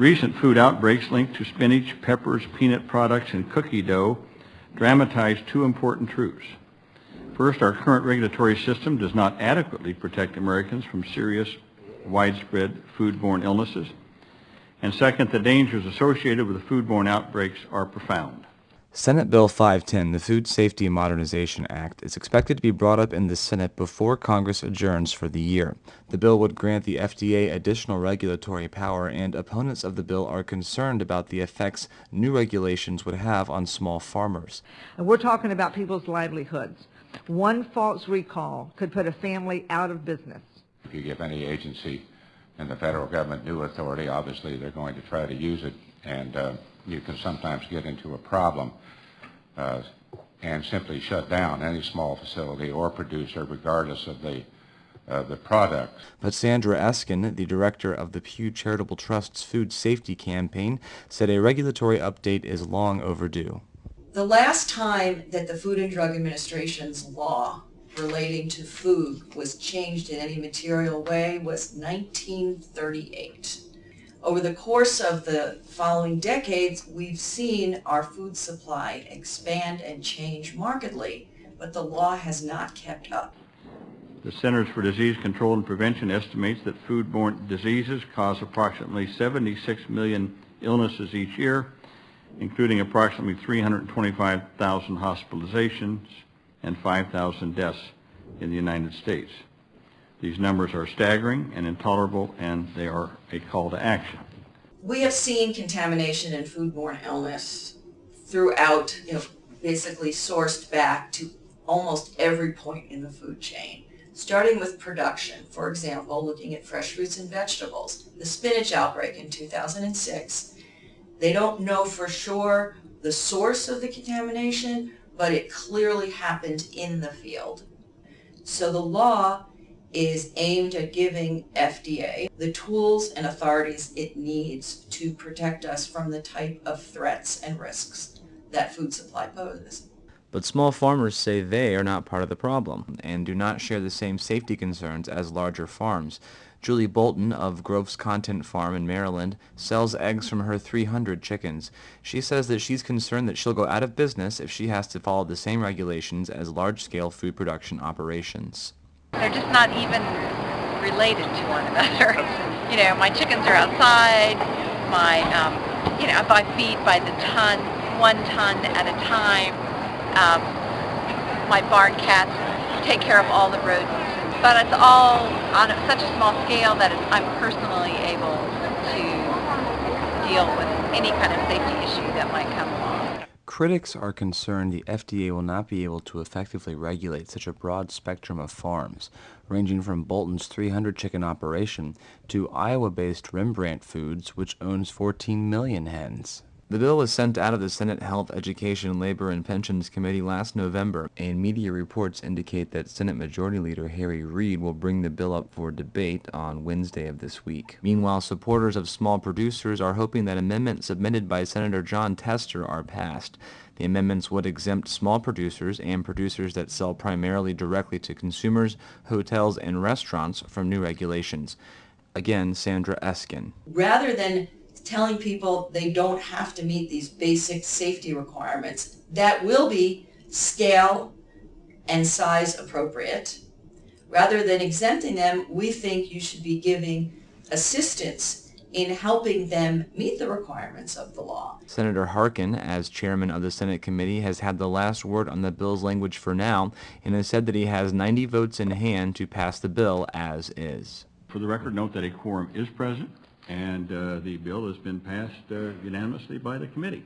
Recent food outbreaks linked to spinach, peppers, peanut products, and cookie dough dramatize two important truths. First, our current regulatory system does not adequately protect Americans from serious, widespread foodborne illnesses. And second, the dangers associated with the foodborne outbreaks are profound. Senate Bill 510, the Food Safety Modernization Act, is expected to be brought up in the Senate before Congress adjourns for the year. The bill would grant the FDA additional regulatory power, and opponents of the bill are concerned about the effects new regulations would have on small farmers. And we're talking about people's livelihoods. One false recall could put a family out of business. If you give any agency in the federal government new authority, obviously they're going to try to use it, and uh, you can sometimes get into a problem uh, and simply shut down any small facility or producer regardless of the uh, the product. But Sandra Eskin, the director of the Pew Charitable Trust's food safety campaign, said a regulatory update is long overdue. The last time that the Food and Drug Administration's law relating to food was changed in any material way was 1938. Over the course of the following decades, we've seen our food supply expand and change markedly, but the law has not kept up. The Centers for Disease Control and Prevention estimates that foodborne diseases cause approximately 76 million illnesses each year, including approximately 325,000 hospitalizations and 5,000 deaths in the United States. These numbers are staggering and intolerable, and they are a call to action. We have seen contamination and foodborne illness throughout, you know, basically sourced back to almost every point in the food chain. Starting with production, for example, looking at fresh fruits and vegetables. The spinach outbreak in 2006, they don't know for sure the source of the contamination, but it clearly happened in the field. So the law is aimed at giving FDA the tools and authorities it needs to protect us from the type of threats and risks that food supply poses. But small farmers say they are not part of the problem and do not share the same safety concerns as larger farms. Julie Bolton of Groff's Content Farm in Maryland sells eggs from her 300 chickens. She says that she's concerned that she'll go out of business if she has to follow the same regulations as large-scale food production operations. They're just not even related to one another. you know, my chickens are outside. My, um, you know, I buy feed by the ton, one ton at a time. Um, my barn cats take care of all the rodents. But it's all on such a small scale that I'm personally able to deal with any kind of safety issue that might come along. Critics are concerned the FDA will not be able to effectively regulate such a broad spectrum of farms, ranging from Bolton's 300 chicken operation to Iowa-based Rembrandt Foods, which owns 14 million hens. The bill was sent out of the Senate Health, Education, Labor, and Pensions Committee last November, and media reports indicate that Senate Majority Leader Harry Reid will bring the bill up for debate on Wednesday of this week. Meanwhile, supporters of small producers are hoping that amendments submitted by Senator Jon Tester are passed. The amendments would exempt small producers and producers that sell primarily directly to consumers, hotels, and restaurants from new regulations. Again, Sandra Eskin. Rather than telling people they don't have to meet these basic safety requirements that will be scale and size appropriate. Rather than exempting them, we think you should be giving assistance in helping them meet the requirements of the law. Senator Harkin, as chairman of the Senate committee, has had the last word on the bill's language for now and has said that he has 90 votes in hand to pass the bill as is. For the record, note that a quorum is present and uh, the bill has been passed uh, unanimously by the committee.